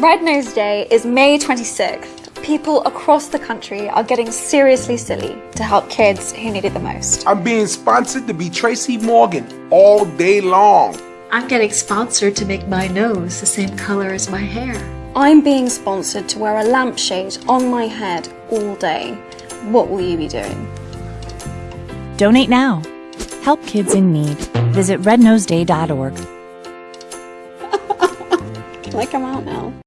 Red Nose Day is May 26th. People across the country are getting seriously silly to help kids who need it the most. I'm being sponsored to be Tracy Morgan all day long. I'm getting sponsored to make my nose the same color as my hair. I'm being sponsored to wear a lampshade on my head all day. What will you be doing? Donate now. Help kids in need. Visit rednoseday.org. Can I come out now?